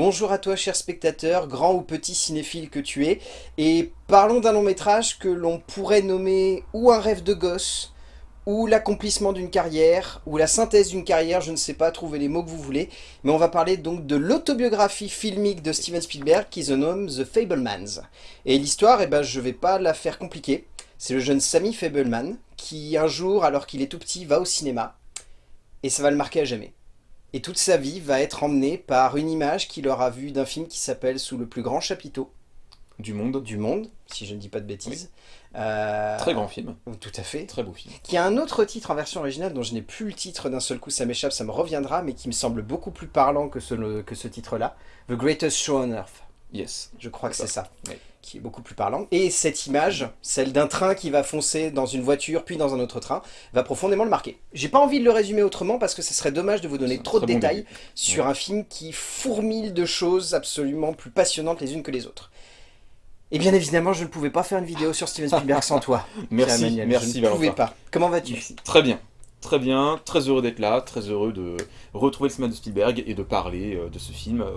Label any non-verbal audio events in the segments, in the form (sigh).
Bonjour à toi cher spectateur, grand ou petit cinéphile que tu es, et parlons d'un long métrage que l'on pourrait nommer ou un rêve de gosse, ou l'accomplissement d'une carrière, ou la synthèse d'une carrière, je ne sais pas, trouvez les mots que vous voulez, mais on va parler donc de l'autobiographie filmique de Steven Spielberg qui se nomme The Fablemans. Et l'histoire, eh ben, je vais pas la faire compliquée, c'est le jeune Sammy Fableman qui un jour, alors qu'il est tout petit, va au cinéma, et ça va le marquer à jamais. Et toute sa vie va être emmenée par une image qu'il aura vue d'un film qui s'appelle Sous le plus grand chapiteau. Du monde. Du monde, si je ne dis pas de bêtises. Euh, Très grand film. Tout à fait. Très beau film. Qui a un autre titre en version originale dont je n'ai plus le titre d'un seul coup, ça m'échappe, ça me reviendra, mais qui me semble beaucoup plus parlant que ce, que ce titre-là. The Greatest Show on Earth. Yes. Je crois que c'est ça. Qui est beaucoup plus parlant. Et cette image, celle d'un train qui va foncer dans une voiture, puis dans un autre train, va profondément le marquer. J'ai pas envie de le résumer autrement parce que ce serait dommage de vous donner trop de détails sur un film qui fourmille de choses absolument plus passionnantes les unes que les autres. Et bien évidemment, je ne pouvais pas faire une vidéo sur Steven Spielberg sans toi. (laughs) merci, merci Je ne pouvais pas. Comment vas-tu? Très bien. Très bien, très heureux d'être là, très heureux de retrouver le cinéma de Spielberg et de parler euh, de ce film. Euh,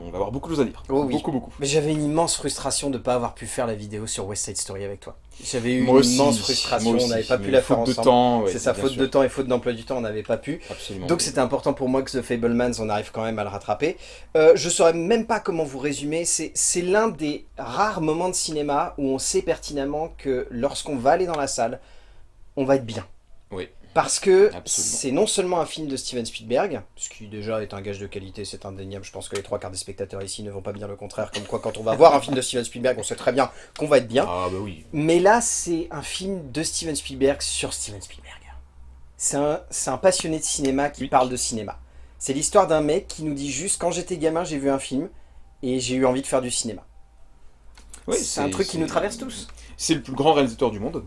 on va avoir beaucoup de choses à dire. Oh oui. Beaucoup, beaucoup. Mais j'avais une immense frustration de ne pas avoir pu faire la vidéo sur West Side Story avec toi. J'avais eu une immense frustration, on n'avait pas pu la faire ensemble. temps, C'est sa faute de temps et faute d'emploi du temps, on n'avait pas pu. Absolument. Donc c'était important pour moi que The Fablemans, on arrive quand même à le rattraper. Euh, je saurais même pas comment vous résumer, c'est l'un des rares moments de cinéma où on sait pertinemment que lorsqu'on va aller dans la salle, on va être bien. Parce que c'est non seulement un film de Steven Spielberg, ce qui déjà est un gage de qualité, c'est indéniable, je pense que les trois quarts des spectateurs ici ne vont pas dire le contraire, comme quoi quand on va voir un film de Steven Spielberg, on sait très bien qu'on va être bien. Ah bah oui. Mais là, c'est un film de Steven Spielberg sur Steven Spielberg. C'est un, un, passionné de cinéma qui parle de cinéma. C'est l'histoire d'un mec qui nous dit juste, quand j'étais gamin, j'ai vu un film, et j'ai eu envie de faire du cinéma. Oui, c'est un truc qui nous traverse tous. C'est le plus grand réalisateur du monde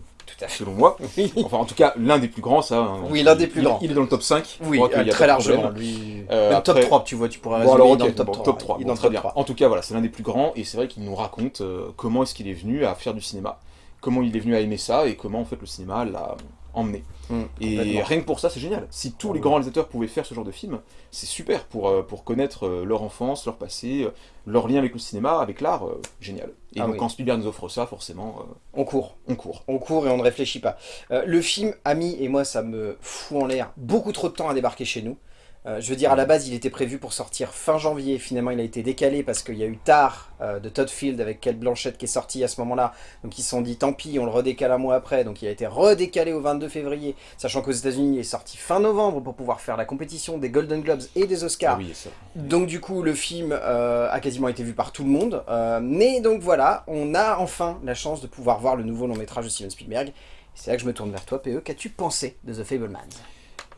selon moi. Enfin, en tout cas, l'un des plus grands, ça. Hein. Oui, l'un des plus grands. Il est dans le top 5. Oui, euh, très largement. Lui... Euh, top 3, tu vois, tu pourrais bon, alors, dans le top, 3. Top très bien. En tout cas, voilà, c'est l'un des plus grands, et c'est vrai qu'il nous raconte euh, comment est-ce qu'il est venu à faire du cinéma, comment il est venu à aimer ça, et comment, en fait, le cinéma l'a emmener. Mm, et rien que pour ça, c'est génial. Si tous les grands réalisateurs pouvaient faire ce genre de film, c'est super pour, euh, pour connaître euh, leur enfance, leur passé, euh, leur lien avec le cinéma, avec l'art, génial. Et ah donc quand Spielberg nous offre ça, forcément... on court. On court. On court et on ne réfléchit pas. le film a mis, et moi ça me fout en l'air, beaucoup trop de temps à débarquer chez nous. Euh, je veux dire, à la base, il était prévu pour sortir fin janvier. Finalement, il a été décalé parce qu'il y a eu Tard euh, de Todd Field avec Kate Blanchett qui est sorti à ce moment-là. Donc, ils se sont dit, tant pis, on le redécale un mois après. Donc, il a été redécalé au 22 février, sachant qu'aux États-Unis, il est sorti fin novembre pour pouvoir faire la compétition des Golden Globes et des Oscars. Ah oui, ça. Donc, du coup, le film euh, a quasiment été vu par tout le monde. mais donc, voilà, on a enfin la chance de pouvoir voir le nouveau long métrage de Steven Spielberg. C'est là que je me tourne vers toi, PE. Qu'as-tu pensé de The Fablemans?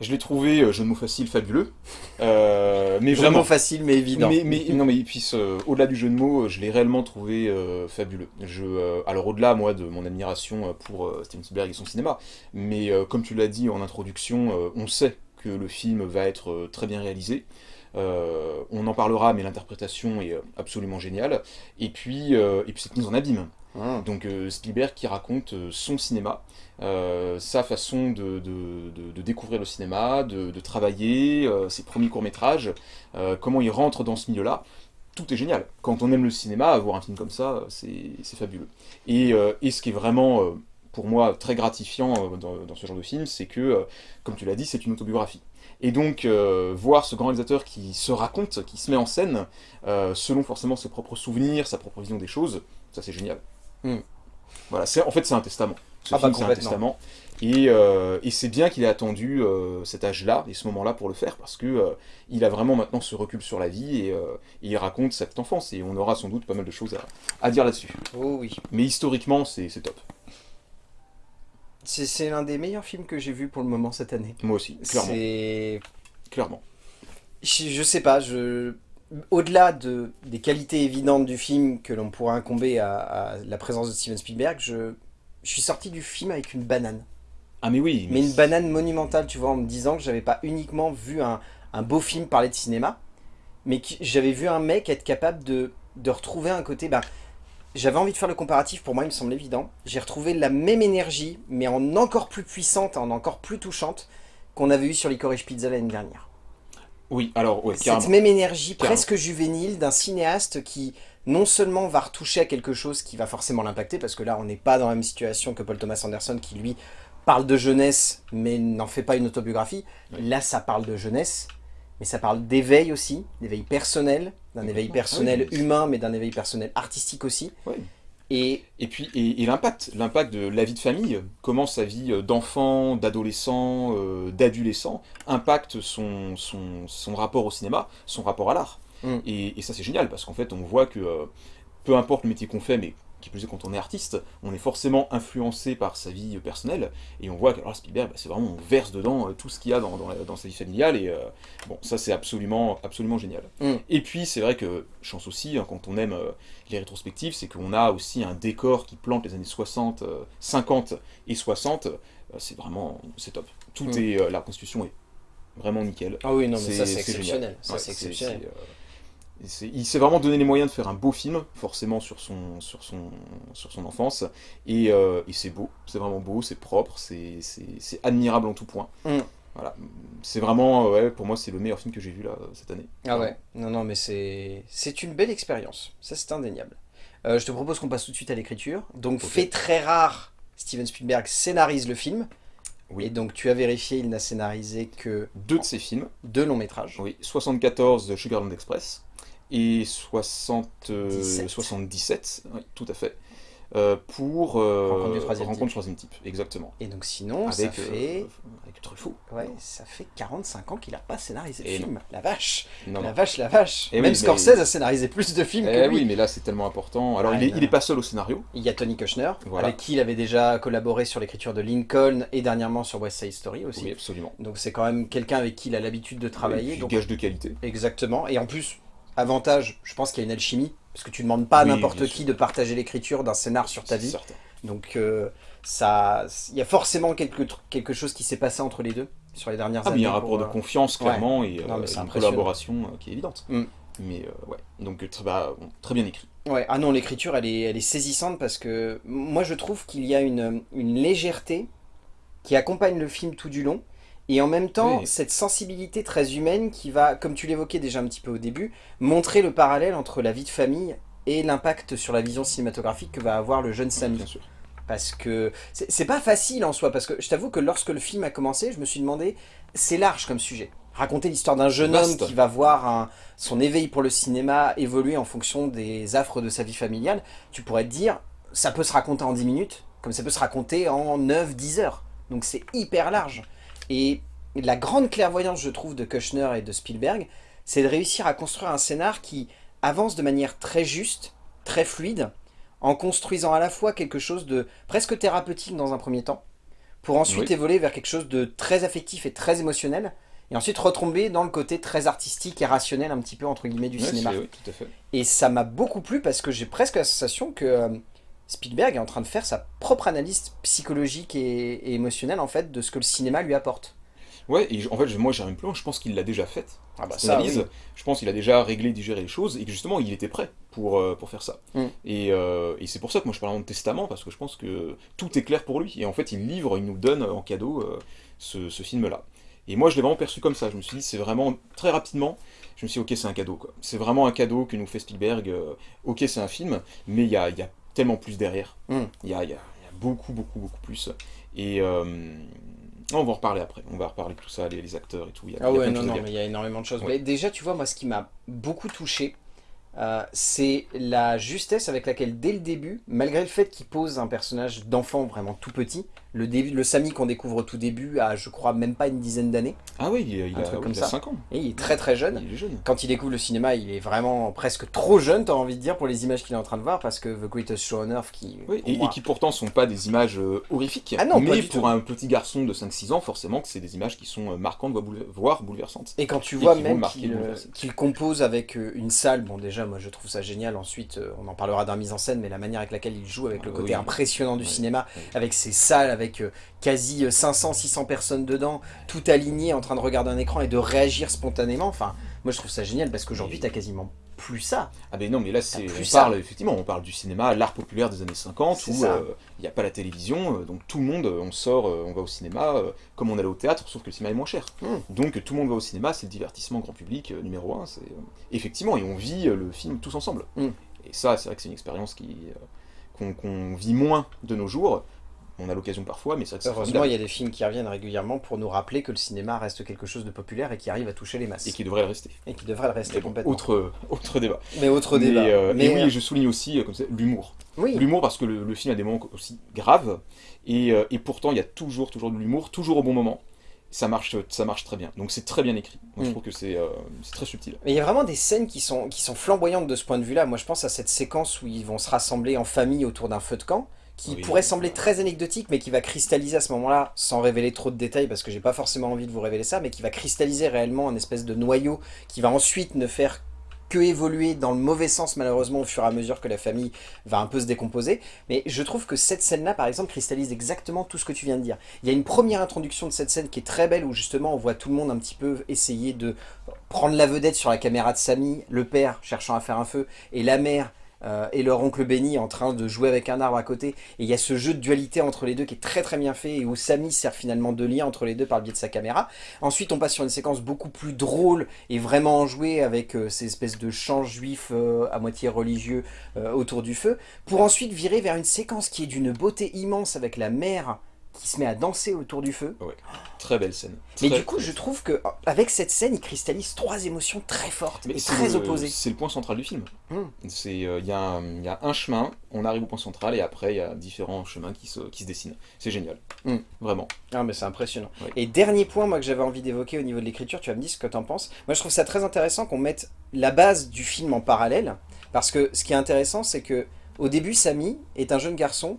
Je l'ai trouvé, euh, jeu de mots facile, fabuleux. Euh, mais jeu de mots facile, mais évident. Mais, mais non, mais puis euh, au-delà du jeu de mots, je l'ai réellement trouvé euh, fabuleux. Je, alors au-delà, moi, de mon admiration pour Steven Spielberg et son cinéma, mais comme tu l'as dit en introduction, on sait que le film va être très bien réalisé. On en parlera, mais l'interprétation est absolument géniale. Et puis, et puis cette mise en abîme. Ah. Donc Spielberg qui raconte son cinéma, euh, sa façon de, découvrir le cinéma, de, travailler, euh, ses premiers courts-métrages, euh, comment il rentre dans ce milieu-là. Tout est génial. Quand on aime le cinéma, avoir un film comme ça, c'est fabuleux. Et, ce qui est vraiment, pour moi, très gratifiant dans, ce genre de film, c'est que, comme tu l'as dit, c'est une autobiographie. Et donc, voir ce grand réalisateur qui se raconte, qui se met en scène, selon forcément ses propres souvenirs, sa propre vision des choses, ça c'est génial. Hmm. Voilà, en fait c'est un testament. Ce ah, film, c'est un testament. Et, euh, et c'est bien qu'il ait attendu euh, cet âge-là et ce moment-là pour le faire, parce que euh, il a vraiment maintenant ce recul sur la vie et, il raconte cette enfance. Et on aura sans doute pas mal de choses à, à dire là-dessus. Oh oui. Mais historiquement, c'est top. C'est l'un des meilleurs films que j'ai vu pour le moment cette année. Moi aussi, clairement. Clairement. Je, je, sais pas, je... Au-delà de, des qualités évidentes du film que l'on pourrait incomber à, à, la présence de Steven Spielberg, je, je suis sorti du film avec une banane. Ah mais oui. Mais, une banane monumentale, tu vois, en me disant que j'avais pas uniquement vu un, beau film parler de cinéma, mais que j'avais vu un mec être capable de, retrouver un côté... Ben, j'avais envie de faire le comparatif, pour moi il me semble évident. J'ai retrouvé la même énergie, mais en encore plus puissante, en encore plus touchante, qu'on avait eu sur Licorice Pizza l'année dernière. Oui, alors, ouais, Cette même énergie Carrément. presque juvénile d'un cinéaste qui non seulement va retoucher à quelque chose qui va forcément l'impacter, parce que là on n'est pas dans la même situation que Paul Thomas Anderson qui lui parle de jeunesse mais n'en fait pas une autobiographie. Oui. Là ça parle de jeunesse, mais ça parle d'éveil aussi, d'éveil personnel, d'un éveil personnel oui. humain mais d'un éveil personnel artistique aussi. Et Et puis, et, et l'impact, l'impact de la vie de famille, comment sa vie euh, d'enfant, d'adolescent, euh, d'adolescent impacte son, son, son rapport au cinéma, son rapport à l'art. Mm. Et, et ça c'est génial, parce qu'en fait on voit que euh, peu importe le métier qu'on fait, mais qui plus est quand on est artiste, on est forcément influencé par sa vie personnelle, et on voit que alors, Spielberg, bah, c'est vraiment, on verse dedans euh, tout ce qu'il y a dans, dans, la- dans sa vie familiale, et euh, bon, ça c'est absolument, absolument génial. Mm. Et puis c'est vrai que, chance aussi, hein, quand on aime euh, les rétrospectives, c'est qu'on a aussi un décor qui plante les années 60, euh, 50 et 60, euh, c'est vraiment, c'est top. Tout Mm. est, la constitution est vraiment nickel. ah oui non mais C'est- ça c'est exceptionnel, ça Ouais, c'est exceptionnel. Il s'est vraiment donné les moyens de faire un beau film, forcément sur son, sur son, sur son enfance, et, euh, et c'est beau, c'est vraiment beau, c'est propre, c'est admirable en tout point. Mm. Voilà, c'est vraiment, euh, ouais, pour moi c'est le meilleur film que j'ai vu là cette année. Ah ouais, non, non, mais c'est une belle expérience, ça c'est indéniable. Euh, je te propose qu'on passe tout de suite à l'écriture. Donc, fait très rare, Steven Spielberg scénarise le film. Oui. Et donc, tu as vérifié, il n'a scénarisé que Deux de ses films, deux longs métrages. oui, 74 de Sugarland Express et 60, euh, 17. 77, oui, tout à fait, euh, pour euh, Rencontre du troisième Rencontre type. type, exactement. Et donc, sinon, Avec, ça euh, fait... avec Truffaut. Ouais, ça fait 45 ans qu'il n'a pas scénarisé le Et film. La vache, Non, la non. vache, la vache. Oui, Même mais- Scorsese a scénarisé plus de films Eh que lui. oui, mais là c'est tellement important. Alors Ah, il, est, non. il est pas seul au scénario. Il y a Tony Kushner, Voilà. avec qui il avait déjà collaboré sur l'écriture de Lincoln et dernièrement sur West Side Story aussi. Oui, absolument. Donc c'est quand même quelqu'un avec qui il a l'habitude de travailler. Et donc Gage de qualité. Exactement. Et en plus, avantage, je pense qu'il y a une alchimie. Parce que tu ne demandes pas à Oui, n'importe qui sûr. de partager l'écriture d'un scénar sur ta vie. certain. Donc euh, ça, il y a forcément quelque, quelque chose qui s'est passé entre les deux sur les dernières Ah, années. il y a un rapport de euh, confiance clairement et Non, euh, une collaboration qui est évidente. Mm. Mais ouais, donc très, bah, très bien écrit. Ouais, ah non, l'écriture, elle est, elle est saisissante parce que moi, je trouve qu'il y a une, une légèreté qui accompagne le film tout du long. Et en même temps, Oui. cette sensibilité très humaine qui va, comme tu l'évoquais déjà un petit peu au début, montrer le parallèle entre la vie de famille et l'impact sur la vision cinématographique que va avoir le jeune Samy. Bien sûr. Parce que c'est pas facile en soi, parce que je t'avoue que lorsque le film a commencé, je me suis demandé, c'est large comme sujet. Raconter l'histoire d'un jeune homme qui va voir un- son éveil pour le cinéma évoluer en fonction des affres de sa vie familiale, tu pourrais te dire, ça peut se raconter en 10 minutes, comme ça peut se raconter en 9-10 heures. Donc c'est hyper large. Et la grande clairvoyance, je trouve, de Kushner et de Spielberg, c'est de réussir à construire un scénar qui avance de manière très juste, très fluide, en construisant à la fois quelque chose de presque thérapeutique dans un premier temps, pour ensuite Oui. évoluer vers quelque chose de très affectif et très émotionnel, et ensuite retomber dans le côté très artistique et rationnel un petit peu entre guillemets du cinéma. c'est- oui, tout à fait. Et ça m'a beaucoup plu parce que j'ai presque la sensation que euh, Spielberg est en train de faire sa propre analyse psychologique et, et émotionnelle en fait de ce que le cinéma lui apporte. Ouais, et en fait, moi j'irai même plus loin, je pense qu'il l'a déjà faite. Ah bah analyse. Je pense qu'il a déjà réglé, digéré les choses et que justement il était prêt pour, euh, pour faire ça. Mm. Et, euh, et c'est pour ça que moi je parle de testament parce que je pense que tout est clair pour lui. Et en fait, il livre, il nous donne en cadeau euh, ce, ce film-là. Et moi je l'ai vraiment perçu comme ça. Je me suis dit, c'est vraiment très rapidement. Je me suis dit, ok, c'est un cadeau. C'est vraiment un cadeau que nous fait Spielberg. euh, ok, c'est un film, mais il y a, y a tellement plus derrière. Mm. Il y, a, il y a- il y a beaucoup, beaucoup, beaucoup plus. Et. euh, on va en reparler après, on va reparler de tout ça, les, les acteurs et tout. Il y a, Ah ouais, non, non, mais il y a énormément de choses. Ouais. Mais déjà, tu vois, moi, ce qui m'a beaucoup touché, euh, c'est la justesse avec laquelle, dès le début, malgré le fait qu'il pose un personnage d'enfant vraiment tout petit, le, début, le Samy qu'on découvre au tout début a, je crois, même pas une dizaine d'années, Ah oui, il, a, oui, comme il a ça. 5 ans. et il est très très jeune. Il est jeune. Quand il découvre le cinéma, il est vraiment presque trop jeune, t'as envie de dire, pour les images qu'il est en train de voir, parce que The Greatest Show on Earth, qui, Oui, et, moi- et qui pourtant sont pas des images euh, horrifiques, Ah non, mais pour tout. un petit garçon de 5-6 ans, forcément que c'est des images qui sont euh, marquantes, voire boule- voire bouleversantes. Et quand tu vois même qu'il euh, qu'il compose avec une salle, bon déjà moi je trouve ça génial, ensuite on en parlera d'un mise en scène, mais la manière avec laquelle il joue, avec le Ah côté oui. impressionnant du Oui. cinéma, avec ses salles, avec euh, quasi 500-600 personnes dedans, tout aligné en train de regarder un écran et de réagir spontanément, enfin Moi je trouve ça génial parce qu'aujourd'hui t'as quasiment plus ça. Ah ben non, mais là, c'est, on ça. parle, effectivement, on parle du cinéma, l'art populaire des années 50, C'est où euh, il n'y a pas la télévision, euh, donc tout le monde, euh, on sort, euh, on va au cinéma, euh, comme on allait au théâtre, sauf que le cinéma est moins cher. Mm. Donc tout le monde va au cinéma, c'est le divertissement grand public euh, numéro un, c'est... euh, effectivement, et on vit euh, le film tous ensemble. Mm. Et ça, c'est vrai que c'est une expérience qui, euh, qu'on, qu'on vit moins de nos jours, on a l'occasion parfois, mais c'est Heureusement il y a des films qui reviennent régulièrement pour nous rappeler que le cinéma reste quelque chose de populaire et qui arrive à toucher les masses. Et qui devrait le rester. Et qui devrait le rester bon, complètement. autre, autre débat. Mais autre Mais, débat. euh, Mais, et oui, euh, je souligne aussi, euh, comme ça, l'humour. oui. L'humour parce que le, le film a des moments aussi graves et, euh, et pourtant il y a toujours toujours de l'humour, toujours au bon moment. Ça marche, ça marche très bien. Donc c'est très bien écrit. Moi, je Mm. trouve que c'est euh, très subtil. Mais il y a vraiment des scènes qui sont, qui sont flamboyantes de ce point de vue-là. Moi, je pense à cette séquence où ils vont se rassembler en famille autour d'un feu de camp, qui Oui. pourrait sembler très anecdotique, mais qui va cristalliser à ce moment-là, sans révéler trop de détails, parce que j'ai pas forcément envie de vous révéler ça, mais qui va cristalliser réellement un espèce de noyau qui va ensuite ne faire que évoluer dans le mauvais sens, malheureusement, au fur et à mesure que la famille va un peu se décomposer. Mais je trouve que cette scène-là, par exemple, cristallise exactement tout ce que tu viens de dire. Il y a une première introduction de cette scène qui est très belle, où justement on voit tout le monde un petit peu essayer de prendre la vedette sur la caméra de Samy, le père cherchant à faire un feu, et la mère euh, et leur oncle Benny en train de jouer avec un arbre à côté. Et il y a ce jeu de dualité entre les deux qui est très très bien fait, et où Samy sert finalement de lien entre les deux par le biais de sa caméra. Ensuite on passe sur une séquence beaucoup plus drôle et vraiment enjouée avec euh, ces espèces de chants juifs euh, à moitié religieux autour du feu, pour ensuite virer vers une séquence qui est d'une beauté immense avec la mère qui se met à danser autour du feu. Très belle scène. Mais Très, du coup, je trouve que avec cette scène, il cristallise trois émotions très fortes Mais et très le- opposées. C'est le point central du film. Mm. C'est euh, il y, a un- il y a un chemin, on arrive au point central et après il y a différents chemins qui se, qui se dessinent. C'est génial. Mm. Vraiment. Ah mais c'est impressionnant. Ouais. Et dernier point moi que j'avais envie d'évoquer au niveau de l'écriture, tu vas me dire ce que t'en penses. Moi je trouve ça très intéressant qu'on mette la base du film en parallèle, parce que ce qui est intéressant c'est que au début Samy est un jeune garçon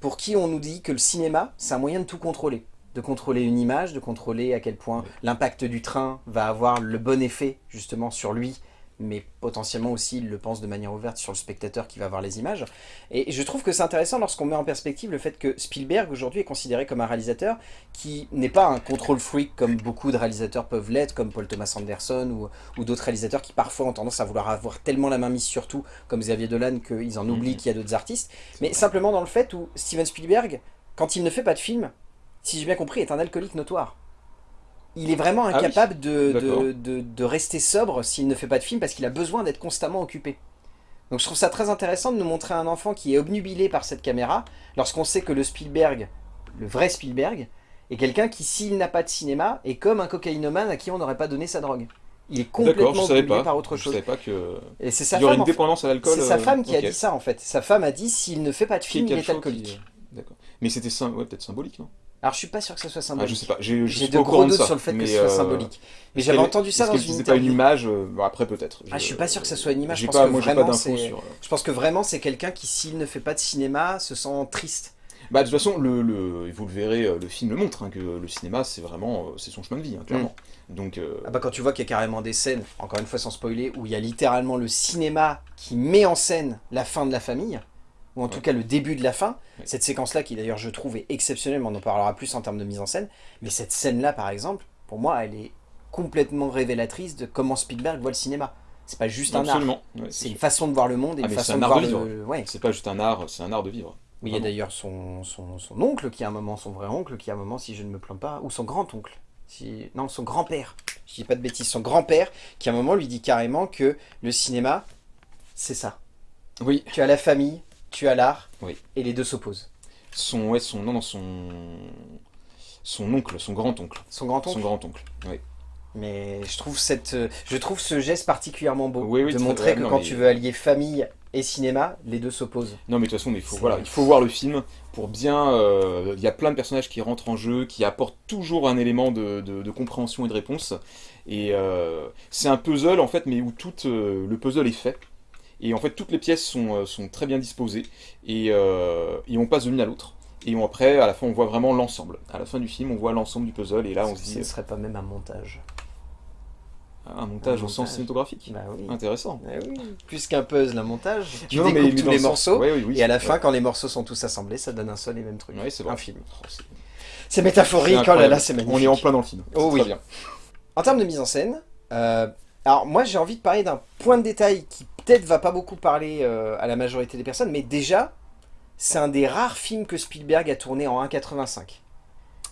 pour qui on nous dit que le cinéma c'est un moyen de tout contrôler. De contrôler une image, de contrôler à quel point l'impact du train va avoir le bon effet justement sur lui, mais potentiellement aussi il le pense de manière ouverte sur le spectateur qui va voir les images. Et je trouve que c'est intéressant lorsqu'on met en perspective le fait que Spielberg aujourd'hui est considéré comme un réalisateur qui n'est pas un control freak comme beaucoup de réalisateurs peuvent l'être, comme Paul Thomas Anderson ou, ou d'autres réalisateurs qui parfois ont tendance à vouloir avoir tellement la main mise sur tout, comme Xavier Dolan, qu'ils en oublient Mhm. qu'il y a d'autres artistes. Mais simplement dans le fait où Steven Spielberg, quand il ne fait pas de film, si j'ai bien compris, est un alcoolique notoire. Il est vraiment oui. incapable de, de, de- de rester sobre s'il ne fait pas de film parce qu'il a besoin d'être constamment occupé. Donc je trouve ça très intéressant de nous montrer un enfant qui est obnubilé par cette caméra, lorsqu'on sait que le Spielberg, le vrai Spielberg, est quelqu'un qui, s'il n'a pas de cinéma, est comme un cocaïnomane à qui on n'aurait pas donné sa drogue. Il est complètement je obnubilé par autre je chose. savais pas que Et c'est sa il y aurait femme, une dépendance à l'alcool. C'est sa euh, femme qui a dit ça en fait. Sa femme a dit s'il ne fait pas de film, il est alcoolique. qui- D'accord. Mais c'était ouais, peut-être symbolique, non? Alors je suis pas sûr que ce soit ah, symbolique. Je sais pas. J'ai je de gros doutes ça, sur le fait que ce soit euh, symbolique. Mais j'avais entendu ça dans une utilisait pas une interview. image euh, bon, Après peut-être. Ah, je suis pas sûr que ça soit une image, je pense pas, que moi j'ai pas vraiment, sur. euh, Je pense que vraiment c'est quelqu'un qui s'il ne fait pas de cinéma se sent triste. Bah de toute façon, le, vous le verrez, le film le montre, hein, que le cinéma c'est vraiment, c'est son chemin de vie, hein, clairement. Donc, euh, Ah bah quand tu vois qu'il y a carrément des scènes, encore une fois sans spoiler, où il y a littéralement le cinéma qui met en scène la fin de la famille, ou en tout cas le début de la fin, cette séquence-là qui d'ailleurs je trouve est exceptionnelle, mais on en parlera plus en termes de mise en scène, mais cette scène-là par exemple, pour moi elle est complètement révélatrice de comment Spielberg voit le cinéma. C'est pas juste un art, ouais, c'est une façon de voir le monde et Ah, une façon un de art voir de le... Ouais. c'est pas juste un art, c'est un art de vivre. Oui, il y a d'ailleurs son, son, son oncle qui a un moment, son vrai oncle qui a un moment, si je ne me plante pas, ou son grand-oncle. Si... Non, son grand-père. Je dis pas de bêtises. Son grand-père qui à un moment lui dit carrément que le cinéma, c'est ça. Oui, Tu as la famille, tu as l'art, Oui. et les deux s'opposent. son, ouais, son, non, non, son, son oncle, son grand-oncle. Son grand-oncle Son grand-oncle, oui. Mais je trouve, cette, je trouve ce geste particulièrement beau. Oui, oui, de montrer que non, quand mais- tu veux allier famille et cinéma, les deux s'opposent. Non mais de toute façon, mais il faut, voilà, il faut voir le film pour bien... euh, Il y a plein de personnages qui rentrent en jeu, qui apportent toujours un élément de, de- de compréhension et de réponse. Et euh, c'est un puzzle en fait, mais où tout euh, le puzzle est fait. Et en fait, toutes les pièces sont, euh, sont très bien disposées. Et, euh, et on passe de l'une à l'autre. Et on- après, à la fin, on voit vraiment l'ensemble. À la fin du film, on voit l'ensemble du puzzle. Et là, on se Ce dit, ne serait pas même un montage. un montage Un au sens cinématographique. Bah oui. Intéressant. Oui. Plus qu'un puzzle, un montage. Tu Non, découpes mais tous les sens- morceaux. ouais, oui, oui, Et à la fin, quand les morceaux sont tous assemblés, ça donne un seul et même truc. Un film. Oh, c'est- métaphorique, oh là c'est magnifique. On est en plein dans le film. Oh oui. très bien. En termes de mise en scène, euh, Alors moi j'ai envie de parler d'un point de détail qui peut-être va pas beaucoup parler euh, à la majorité des personnes, mais déjà, c'est un des rares films que Spielberg a tourné en 1.85.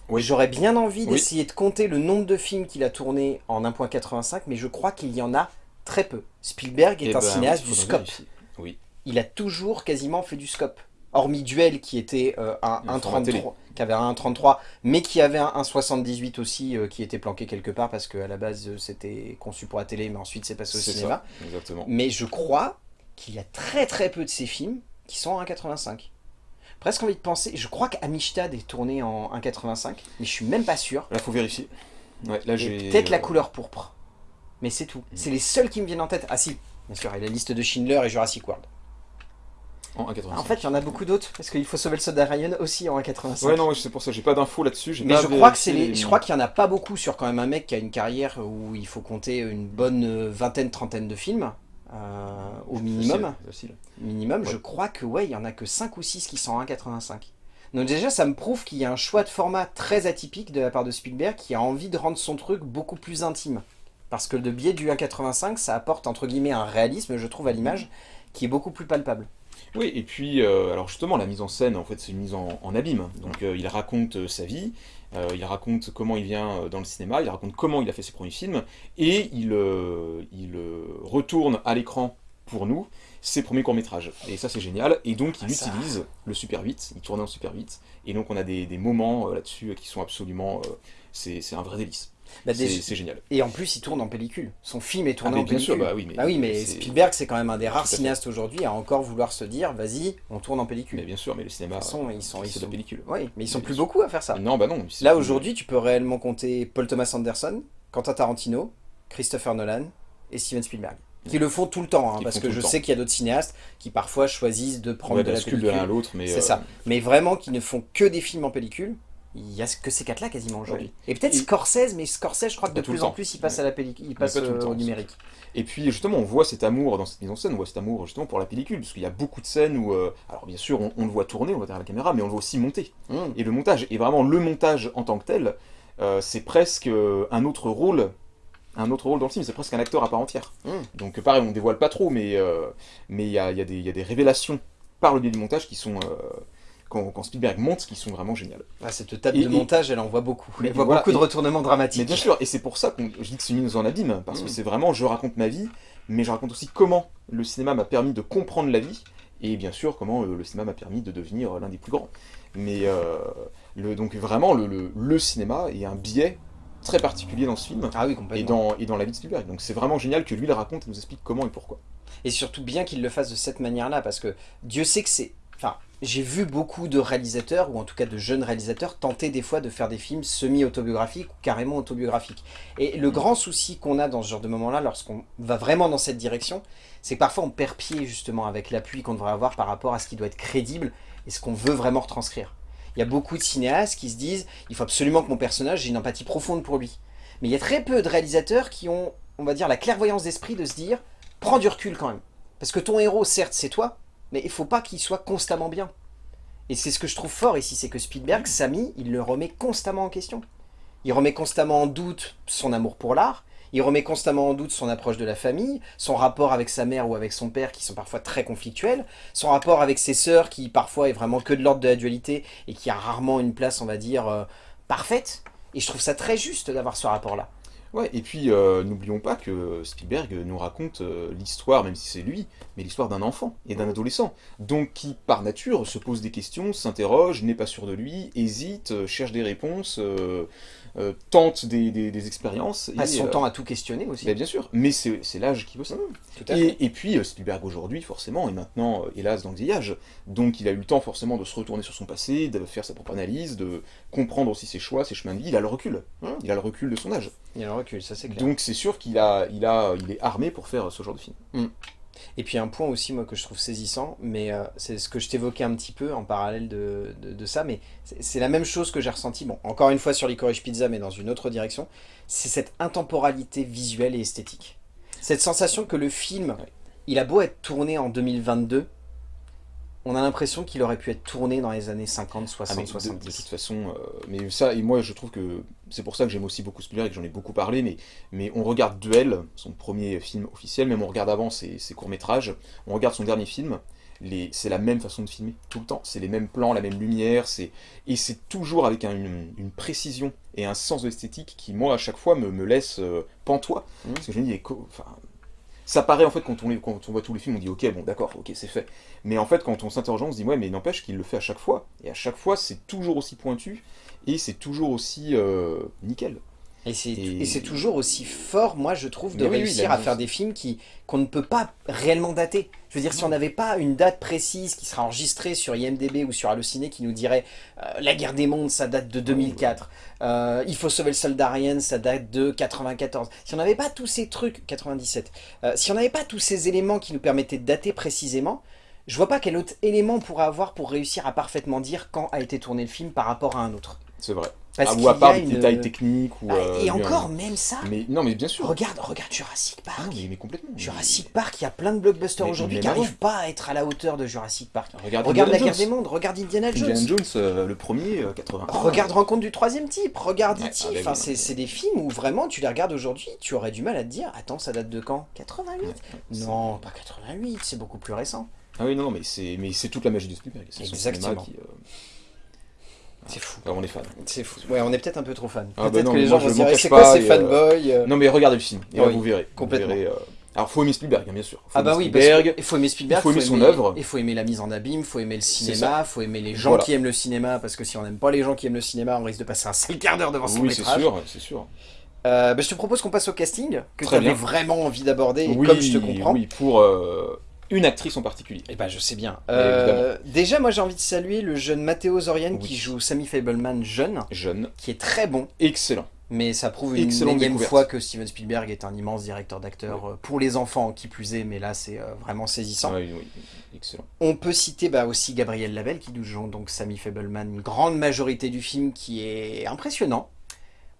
Oui. J'aurais bien envie Oui. d'essayer de compter le nombre de films qu'il a tourné en 1.85, mais je crois qu'il y en a très peu. Spielberg est Eh un ben, cinéaste du scope. Oui. Il a toujours quasiment fait du scope. Hormis Duel qui était euh, un Le format télé. 1.33, qui avait un 1.33, mais qui avait un 1.78 aussi, euh, qui était planqué quelque part parce qu'à la base euh, c'était conçu pour la télé, mais ensuite c'est passé au cinéma. ça, exactement. Mais je crois qu'il y a très très peu de ces films qui sont en 1.85. Presque envie de penser, je crois qu'Amistad est tourné en 1.85, mais je suis même pas sûr. Là, faut vérifier. Ouais, là, Et j'ai... Peut-être la euh, couleur pourpre. Mais c'est tout. C'est les seuls qui me viennent en tête. Ah si, bien sûr, a la liste de Schindler et Jurassic World. En 1,85. En fait, il y en a beaucoup d'autres, parce qu'il faut sauver le soldat Ryan aussi en 1.85. Ouais, non, c'est pour ça, j'ai pas d'infos là-dessus. Mais je crois que c'est vérifié les... les- je crois qu'il y en a pas beaucoup sur quand même un mec qui a une carrière où il faut compter une bonne euh, vingtaine, trentaine de films, euh, au minimum. Facile, facile. minimum, Ouais. je crois que ouais, il y en a que 5 ou 6 qui sont en 1,85. Donc déjà, ça me prouve qu'il y a un choix de format très atypique de la part de Spielberg qui a envie de rendre son truc beaucoup plus intime. Parce que le biais du 1,85, ça apporte entre guillemets un réalisme, je trouve, à l'image, qui est beaucoup plus palpable. Oui, et puis, euh, alors justement, la mise en scène, en fait, c'est une mise en, en abîme. Donc, euh, il raconte euh, sa vie, il raconte comment il vient dans le cinéma, il raconte comment il a fait ses premiers films, et il, il retourne à l'écran pour nous ses premiers courts-métrages. Et ça, c'est génial. Et donc, il Ah, ça. utilise le Super 8, il tournait en Super 8, et donc on a des, des moments là-dessus qui sont absolument... c'est c'est un vrai délice. Bah, C'est génial. Et en plus, il tourne en pellicule. Son film est tourné Ah, en bien pellicule. sûr, bah oui, mais- Ah oui, mais Spielberg, c'est quand même un des rares cinéastes aujourd'hui à encore vouloir se dire, vas-y, on tourne en pellicule. Mais bien sûr, mais le cinéma, De toute façon, ils sont, ils de sont... la pellicule. Oui, mais ils sont plus beaucoup à faire ça. Non, bah non. Là aujourd'hui, tu peux réellement compter Paul Thomas Anderson, Quentin Tarantino, Christopher Nolan et Steven Spielberg. Qui le font tout le temps, hein, parce que je sais qu'il y a d'autres cinéastes qui parfois choisissent de prendre Ouais, de la bascule de l'un à pellicule. l'autre, mais... C'est euh, ça. Mais vraiment qui ne font que des films en pellicule. Il y a que ces quatre-là quasiment aujourd'hui. Et peut-être Scorsese, mais Scorsese, je crois que de plus en temps. plus, il passe à la pellicule, il passe euh, au numérique. Et puis justement, on voit cet amour dans cette mise en scène, on voit cet amour justement pour la pellicule, parce qu'il y a beaucoup de scènes où, euh, alors bien sûr, on, on le voit tourner, on voit derrière la caméra, mais on le voit aussi monter. Mmh. Et le montage, et vraiment le montage en tant que tel, euh, c'est presque euh, un autre rôle, un autre rôle dans le film, c'est presque un acteur à part entière. Mmh. Donc pareil, on dévoile pas trop, mais mais il y a, y a y a des révélations par le biais du montage qui sont, quand, quand Spielberg monte, qui sont vraiment géniales. Ah, cette table Et- de et- montage, elle en voit beaucoup. Mais Elle voit voilà, beaucoup de et- retournements dramatiques. Mais bien sûr, et c'est pour ça que je dis que une mise en abîme, parce Mm. que c'est vraiment, je raconte ma vie, mais je raconte aussi comment le cinéma m'a permis de comprendre la vie, et bien sûr comment euh, le cinéma m'a permis de devenir euh, l'un des plus grands. Mais euh, le, donc vraiment, le, le, le cinéma est un biais très particulier dans ce film, Ah oui, et dans, et dans la vie de Spielberg. Donc c'est vraiment génial que lui le raconte et nous explique comment et pourquoi. Et surtout bien qu'il le fasse de cette manière-là, parce que Dieu sait que c'est... Enfin, j'ai vu beaucoup de réalisateurs, ou en tout cas de jeunes réalisateurs, tenter des fois de faire des films semi-autobiographiques ou carrément autobiographiques. Et le grand souci qu'on a dans ce genre de moment-là, lorsqu'on va vraiment dans cette direction, c'est que parfois on perd pied justement avec l'appui qu'on devrait avoir par rapport à ce qui doit être crédible et ce qu'on veut vraiment retranscrire. Il y a beaucoup de cinéastes qui se disent il faut absolument que mon personnage ait une empathie profonde pour lui. Mais il y a très peu de réalisateurs qui ont, on va dire, la clairvoyance d'esprit de se dire prends du recul quand même. Parce que ton héros, certes, c'est toi, mais il faut pas qu'il soit constamment bien. Et c'est ce que je trouve fort ici, c'est que Spielberg, Samy, il le remet constamment en question. Il remet constamment en doute son amour pour l'art, il remet constamment en doute son approche de la famille, son rapport avec sa mère ou avec son père qui sont parfois très conflictuels, son rapport avec ses sœurs qui parfois est vraiment que de l'ordre de la dualité et qui a rarement une place, on va dire, euh, parfaite. Et je trouve ça très juste d'avoir ce rapport-là. Ouais, et puis euh, n'oublions pas que Spielberg nous raconte euh, l'histoire, même si c'est lui, mais l'histoire d'un enfant et d'un adolescent. Donc qui, par nature, se pose des questions, s'interroge, n'est pas sûr de lui, hésite, euh, cherche des réponses, euh, euh, tente des, des- des expériences. Passe son euh, temps à tout questionner aussi. bah, bien sûr, mais c'est l'âge qui veut ça. Fait. Et, et puis euh, Spielberg aujourd'hui, forcément, est maintenant, hélas, dans le vieillage. Donc il a eu le temps forcément de se retourner sur son passé, de faire sa propre analyse, de comprendre aussi ses choix, ses chemins de vie. Il a le recul. Hum. Il a le recul de son âge. Il a le recul, ça c'est clair. Donc c'est sûr qu'il a, il a, il est armé pour faire ce genre de film. Et puis un point aussi moi que je trouve saisissant, mais euh, c'est ce que je t'évoquais un petit peu en parallèle de, de- de ça, mais c'est la même chose que j'ai ressenti, bon encore une fois sur Licorice Pizza mais dans une autre direction, c'est cette intemporalité visuelle et esthétique. Cette sensation que le film, il a beau être tourné en 2022, on a l'impression qu'il aurait pu être tourné dans les années 50, 60, Ah, mais de- 70. De, toute façon, euh, mais ça, et moi je trouve que c'est pour ça que j'aime aussi beaucoup Spielberg et que j'en ai beaucoup parlé, mais, mais on regarde Duel, son premier film officiel, même on regarde avant ses, ses courts-métrages, on regarde son dernier film, c'est la même façon de filmer, tout le temps, c'est les mêmes plans, la même lumière, c'est et c'est toujours avec un- une, une précision et un sens de l'esthétique qui, moi, à chaque fois, me, me laisse euh, pantois, Mhm. parce que je me dis, enfin, ça paraît en fait quand on, voit tous les films, on dit ok, bon d'accord, ok, c'est fait. Mais en fait, quand on s'interroge, on se dit ouais, mais n'empêche qu'il le fait à chaque fois. Et à chaque fois, c'est toujours aussi pointu et c'est toujours aussi euh, nickel. Et c'est Et- toujours aussi fort, moi je trouve, de Mais oui, oui, réussir à faire des films qu'on ne peut pas réellement dater. Je veux dire, si on n'avait pas une date précise qui sera enregistrée sur IMDB ou sur Allociné qui nous dirait euh, La guerre des mondes, ça date de 2004. Euh, Il faut sauver le soldat Ryan, ça date de 94. Si on n'avait pas tous ces trucs, 97. Euh, si on n'avait pas tous ces éléments qui nous permettaient de dater précisément, je vois pas quel autre élément on pourrait avoir pour réussir à parfaitement dire quand a été tourné le film par rapport à un autre. C'est vrai. Parce Ah, ou à part des une- détails techniques ou. Ah, euh, et encore, même ça, Mais non, mais bien sûr. Regarde, regarde Jurassic Park. Ah, mais, mais complètement. Jurassic Park, il y a plein de blockbusters aujourd'hui qui n'arrivent pas à être à la hauteur de Jurassic Park. Regarde, Regarde la guerre des mondes, regarde Indiana Jones. Indiana Jones, euh, le premier, euh, 80. Regarde Rencontre du troisième type, regarde Ouais, E.T. ah, bah enfin, c'est des films où vraiment tu les regardes aujourd'hui, tu aurais du mal à te dire, attends, ça date de quand? 88 Non, pas 88, c'est beaucoup plus récent. Ah oui, non, non, mais c'est toute la magie de Spielberg. Son Exactement. qui, euh, C'est fou. on est fan. C'est fou. Ouais, on est peut-être un peu trop fan. Ah bah peut-être non, que les gens vont se dire, cache c'est quoi ces euh, fanboys euh Non, mais regardez le film. Et là, Oui, vous verrez. Vous complètement. verrez, euh, Alors, faut aimer Spielberg, hein, bien sûr. Faut Ah bah oui, Spielberg. qu'il faut aimer Spielberg, il faut aimer son œuvre. Il faut aimer la mise en abîme, il faut aimer le C'est cinéma, il faut aimer les gens Voilà. qui aiment le cinéma, parce que si on n'aime pas les gens qui aiment le cinéma, on risque de passer un sale quart d'heure devant son Oui, c'est métrage. sûr, c'est sûr. Euh, bah, je te propose qu'on passe au casting, que tu avais vraiment envie d'aborder, et oui, comme je te comprends. Oui, pour euh, une actrice en particulier. Et bah je sais bien. Euh, déjà, moi j'ai envie de saluer le jeune Matteo Zorian Oui. qui joue Sammy Fableman jeune, Jeune, qui est très bon, excellent. mais ça prouve une Excellente énième fois que Steven Spielberg est un immense directeur d'acteurs euh, pour les enfants, qui plus est, mais là c'est euh, vraiment saisissant. Ouais, oui, excellent. On peut citer bah, aussi Gabriel Labelle qui joue donc Sammy Fableman, une grande majorité du film qui est impressionnant.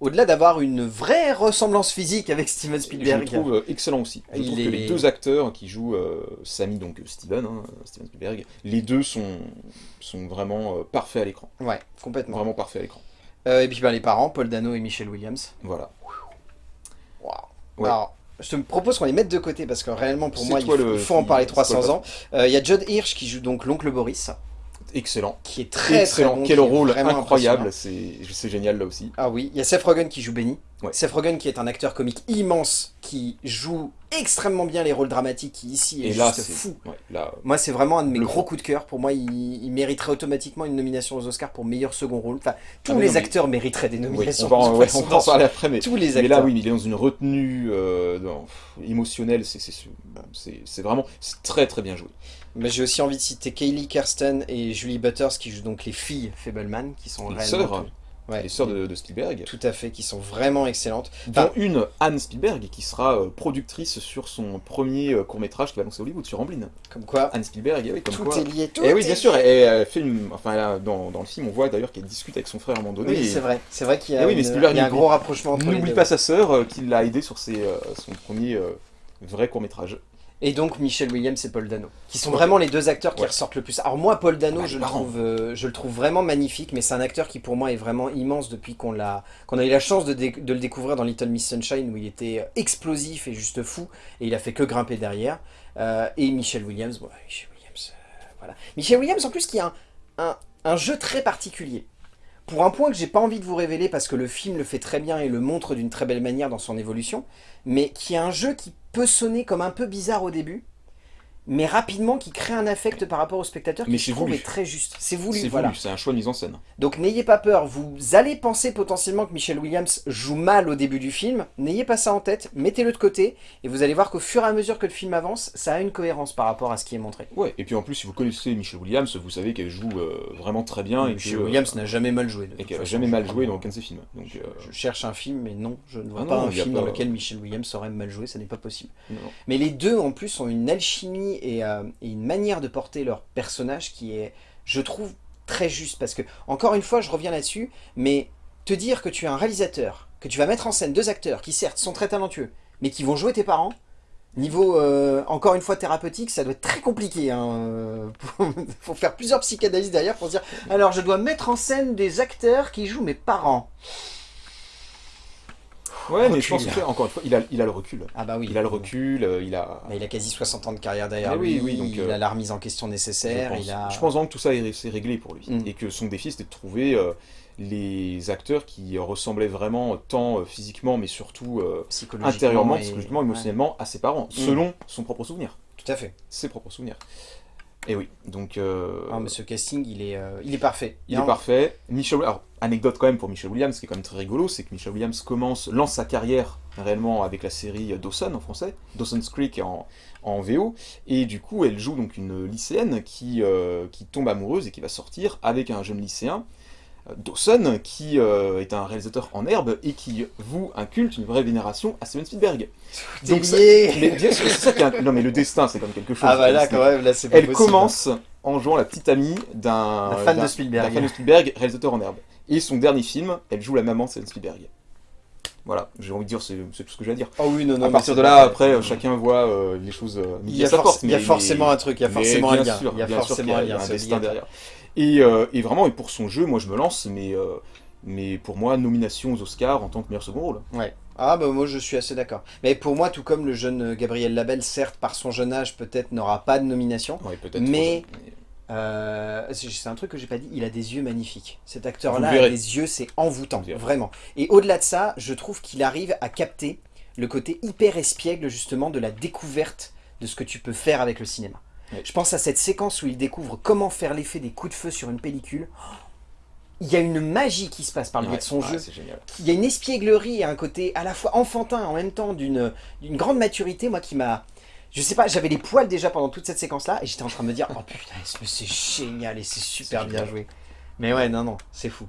Au-delà d'avoir une vraie ressemblance physique avec Steven Je le Spielberg. trouve euh, excellent aussi. Je Il trouve est- que les deux acteurs qui jouent euh, Sammy, donc euh, Steven, hein, Steven Spielberg, les deux sont, sont vraiment euh, parfaits à l'écran. Ouais, complètement. Vraiment parfaits à l'écran. Euh, et puis bah, les parents, Paul Dano et Michelle Williams. Voilà. Waouh. Ouais. Alors, je te propose qu'on les mette de côté parce que réellement pour moi il le- faut en parler c'est toi 300 le ans. Il y a Judd Hirsch qui joue donc l'oncle Boris, Excellent. qui est très excellent. très bon. Quel rôle incroyable. C'est génial là aussi. Ah oui, il y a Seth Rogen qui joue Benny. Ouais. Seth Rogen qui est un acteur comique immense qui joue extrêmement bien les rôles dramatiques qui ici est Et là, juste c'est fou. ouais, là, Moi, c'est vraiment un de mes gros fond. coups de cœur. Pour moi, il, il mériterait automatiquement une nomination aux Oscars pour meilleur second rôle. Enfin, tous Ah, mais les non, mais- acteurs mériteraient des oui, nominations. on va en, de ouais, toute on va en parler après, mais, Tous les mais acteurs. là, oui, mais il est dans une retenue euh, dans- émotionnelle. c'est- vraiment très très bien joué. Mais j'ai aussi envie de citer Kaylee Kirsten et Julie Butters qui jouent donc les filles Fableman, qui sont Les sœurs, Ouais, les sœurs de, de Spielberg. Tout à fait, qui sont vraiment excellentes. dont Enfin, une Anne Spielberg qui sera euh, productrice sur son premier euh, court-métrage qui va lancer Hollywood sur Amblin. comme quoi, Anne Spielberg, eh oui, comme tout quoi. est lié. Tout Et oui, est bien sûr, et elle fait une... enfin, là, dans, dans le film, on voit d'ailleurs qu'elle discute avec son frère à un moment donné. Oui, et c'est vrai. C'est vrai qu'il y a, Eh oui, une- Spielberg il y a un gros rapprochement N'oublie pas sa sœur euh, qui l'a aidé sur ses, euh, son premier euh, vrai court-métrage. Et donc Michelle Williams et Paul Dano, qui sont vraiment les deux acteurs qui Ouais. ressortent le plus. Alors moi, Paul Dano, Bah, je, le trouve, euh, je le trouve vraiment magnifique, mais c'est un acteur qui pour moi est vraiment immense depuis qu'on l'a, qu'on a eu la chance de, le découvrir dans Little Miss Sunshine, où il était euh, explosif et juste fou, et il a fait que grimper derrière. Euh, et Michelle Williams, bon, Michelle Williams, euh, voilà. Michelle Williams en plus qui a un, un, un jeu très particulier. Pour un point que j'ai pas envie de vous révéler parce que le film le fait très bien et le montre d'une très belle manière dans son évolution, mais qui a un jeu qui peut sonner comme un peu bizarre au début, mais rapidement qui crée un affect par rapport au spectateur qui Mais je trouve voulu. est très juste. C'est voulu, C'est voilà. c'est un choix de mise en scène. Donc n'ayez pas peur, vous allez penser potentiellement que Michelle Williams joue mal au début du film, n'ayez pas ça en tête, mettez-le de côté, et vous allez voir qu'au fur et à mesure que le film avance, ça a une cohérence par rapport à ce qui est montré. Ouais, et puis en plus, si vous connaissez Michelle Williams, vous savez qu'elle joue euh, vraiment très bien. et Michelle que, Williams n'a jamais mal joué. Et qu'elle a façon. jamais mal joué dans aucun de ses films. Donc, Je, euh, je cherche un film, mais non, je ne vois Ah pas non, un film pas- dans lequel Michelle Williams aurait mal joué, ça n'est pas possible. non. Mais les deux, en plus, ont une alchimie et, euh, et une manière de porter leur personnage qui est, je trouve, très juste. Parce que, encore une fois, je reviens là-dessus, mais te dire que tu es un réalisateur, que tu vas mettre en scène deux acteurs qui, certes, sont très talentueux, mais qui vont jouer tes parents, Niveau, euh, encore une fois, thérapeutique, ça doit être très compliqué. Hein. faut (laughs) faire plusieurs psychanalyses derrière pour dire « Alors, je dois mettre en scène des acteurs qui jouent mes parents. » Ouais, mais je pense que, encore une fois, il a, il a le recul. Ah bah oui. Il a le recul, euh, il a... il a quasi 60 ans de carrière derrière oui, lui, oui, donc, il euh, a la remise en question nécessaire, je pense, il a... je pense vraiment que tout ça est, c'est réglé pour lui. Mm. Et que son défi, c'était de trouver euh, les acteurs qui ressemblaient vraiment tant euh, physiquement, mais surtout euh, psychologiquement intérieurement, et- psychologiquement, ouais, émotionnellement, à ses parents, Mm. selon son propre souvenir. tout à fait. Ses propres souvenirs. Et oui, donc... euh, Ah, mais ce casting, il est, euh, il est parfait. Il est parfait. Michel, alors, anecdote quand même pour Michel Williams, qui est quand même très rigolo, c'est que Michel Williams commence, lance sa carrière réellement avec la série Dawson en français, Dawson's Creek en, en VO, et du coup elle joue donc une lycéenne qui, euh, qui tombe amoureuse et qui va sortir avec un jeune lycéen, Dawson, qui euh, est un réalisateur en herbe et qui voue un culte, une vraie vénération à Steven Spielberg. Donc ça-. Mais bien sûr, c'est ça qui Non mais le destin c'est comme quelque chose. Ah bah là, quand même, là, c'est Elle possible. commence en jouant la petite amie d'un Un fan de Spielberg. fan de Spielberg, réalisateur en herbe. Et son dernier film, elle joue la maman de Steven Spielberg. Voilà, j'ai envie de dire, c'est tout ce que j'ai à dire. Oh oui, non, non. à partir de là, vrai. après, euh, chacun voit euh, les choses euh, Il y a, il y forcément mais- un truc, il y a forcément un bien lien. sûr, il y a forcément un il y a lien. un destin derrière. Et, euh, et vraiment, et pour son jeu, moi je me lance, mais, euh, mais pour moi, nomination aux Oscars en tant que meilleur second rôle. Ouais. Ah bah moi je suis assez d'accord. Mais pour moi, tout comme le jeune Gabriel Labelle, certes par son jeune âge peut-être n'aura pas de nomination, Ouais, peut-être. Mais- euh, c'est un truc que j'ai pas dit, il a des yeux magnifiques. Cet acteur-là a des yeux, c'est envoûtant, vraiment. Et au-delà de ça, je trouve qu'il arrive à capter le côté hyper espiègle justement de la découverte de ce que tu peux faire avec le cinéma. Je pense à cette séquence où il découvre comment faire l'effet des coups de feu sur une pellicule. Il y a une magie qui se passe par le biais Ouais, de son ouais, jeu. Il y a une espièglerie et un côté à la fois enfantin en même temps d'une grande maturité, moi qui m'a... Je sais pas, j'avais les poils déjà pendant toute cette séquence-là et j'étais en train de me dire « Oh putain, c'est génial et c'est super bien génial. joué. » Mais ouais, non, non, c'est fou.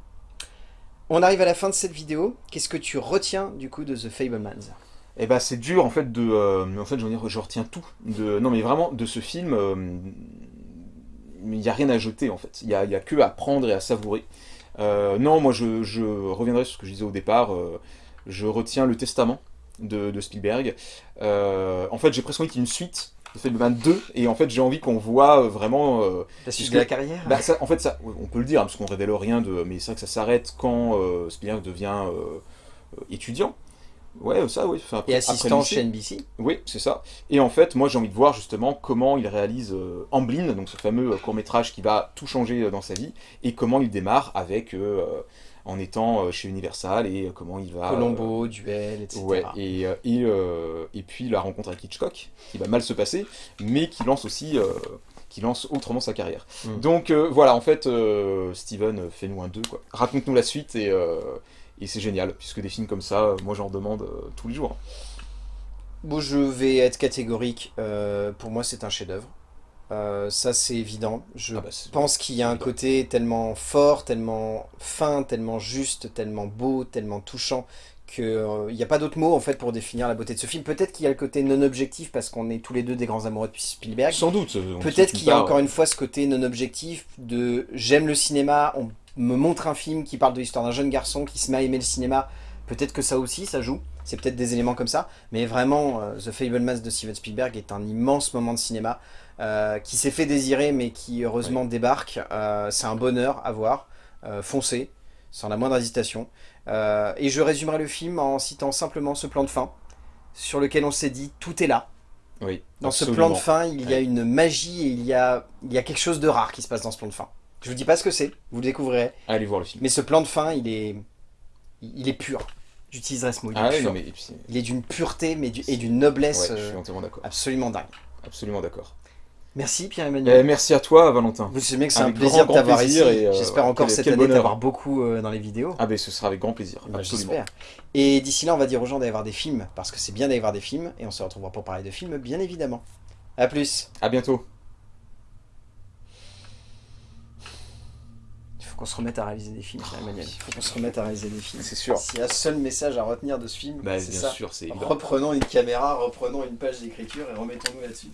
On arrive à la fin de cette vidéo. Qu'est-ce que tu retiens du coup de The Fablemans? Eh ben c'est dur en fait de... euh, en fait je veux dire, je retiens tout. De, non mais vraiment, de ce film, euh, il n'y a rien à jeter en fait. Il n'y a, a que à prendre et à savourer. Euh, non, moi je, je reviendrai sur ce que je disais au départ. euh, je retiens le testament de, de Spielberg. En fait j'ai presque envie qu'il y ait une suite. de Fableman 2 et en fait j'ai envie qu'on voit vraiment euh, La suite de la carrière bah, ça, en fait, ça, on peut le dire, hein, parce qu'on révèle rien de. Mais c'est vrai que ça s'arrête quand Spielberg devient étudiant. Ouais, ça, oui. enfin, Et assistant chez NBC. Oui, c'est ça. Et en fait, moi, j'ai envie de voir justement comment il réalise euh, Amblin, donc ce fameux court métrage qui va tout changer euh, dans sa vie, et comment il démarre avec euh, en étant euh, chez Universal et euh, comment il va. euh, Colombo, Duel, etc. Ouais, et, euh, et, euh, et puis la rencontre avec Hitchcock, qui va mal se passer, mais qui lance aussi, euh, qui lance autrement sa carrière. Mm. Donc euh, voilà, en fait, euh, Steven, euh, fais-nous un 2, quoi. Raconte-nous la suite, et, euh, et c'est génial, puisque des films comme ça, euh, moi j'en demande euh, tous les jours. Bon, je vais être catégorique. euh, pour moi, c'est un chef-d'œuvre. Euh, ça, c'est évident. Je Ah bah, pense qu'il y a un évident. côté tellement fort, tellement fin, tellement juste, tellement beau, tellement touchant qu'il n'y a pas d'autre mot en fait pour définir la beauté de ce film. Peut-être qu'il y a le côté non objectif parce qu'on est tous les deux des grands amoureux de Spielberg. Sans doute. Peut-être qu'il y a encore une fois ce côté non objectif de j'aime le cinéma, on me montre un film qui parle de l'histoire d'un jeune garçon qui se met à aimer le cinéma. Peut-être que ça aussi, ça joue. C'est peut-être des éléments comme ça. Mais vraiment, euh, The Fablemans de Steven Spielberg est un immense moment de cinéma euh, qui s'est fait désirer mais qui heureusement débarque. Euh, C'est un bonheur à voir. Euh, foncez, sans la moindre hésitation. Et je résumerai le film en citant simplement ce plan de fin sur lequel on s'est dit tout est là. Oui, Dans ce plan de fin, il y a une magie et il y a, il y a quelque chose de rare qui se passe dans ce plan de fin. Je vous dis pas ce que c'est, vous le découvrirez. Allez voir le film. Mais ce plan de fin, il est, il est pur. J'utiliserai ce mot, il est Ah pur. mais Il est d'une pureté mais du- et d'une noblesse ouais, je euh, suis entièrement d'accord. absolument dingue. Absolument d'accord. Merci Pierre-Emmanuel. merci à toi, Valentin. Vous savez que c'est un plaisir de t'avoir ici. euh, J'espère encore quel- cette quel année t'avoir beaucoup euh, dans les vidéos. Ah ben ce sera avec grand plaisir, Bah, absolument. J'espère. Et d'ici là, on va dire aux gens d'aller voir des films, parce que c'est bien d'aller voir des films, et on se retrouvera pour parler de films, bien évidemment. A plus À bientôt. Il faut qu'on se remette à réaliser des films. Il faut qu'on se remette à réaliser des films. C'est sûr. S'il y a un seul message à retenir de ce film, Bah, c'est ça. sûr. Reprenons une caméra, reprenons une page d'écriture et remettons-nous là-dessus.